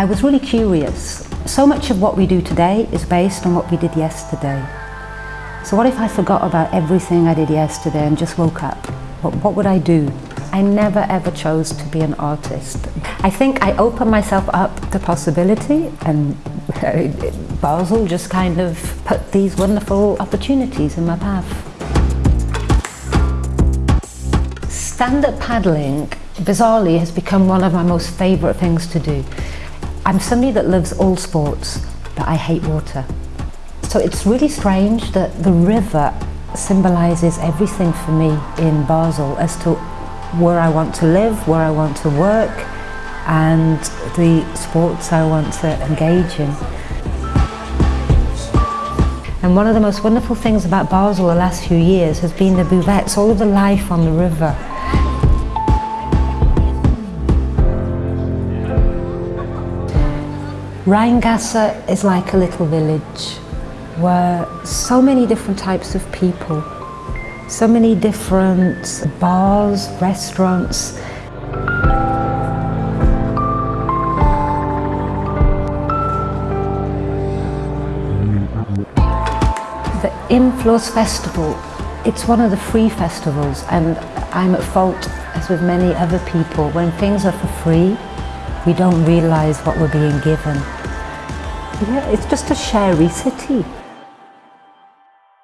I was really curious. So much of what we do today is based on what we did yesterday. So what if I forgot about everything I did yesterday and just woke up? What, what would I do? I never ever chose to be an artist. I think I opened myself up to possibility and uh, Basel just kind of put these wonderful opportunities in my path. Stand-up paddling, bizarrely, has become one of my most favourite things to do. I'm somebody that loves all sports, but I hate water. So it's really strange that the river symbolises everything for me in Basel as to where I want to live, where I want to work and the sports I want to engage in. And one of the most wonderful things about Basel the last few years has been the buvettes, all of the life on the river. Rheingasse is like a little village where so many different types of people, so many different bars, restaurants. The Im Fluss Festival, it's one of the free festivals and I'm at fault, as with many other people, when things are for free, we don't realise what we're being given. Yeah, it's just a sherry city.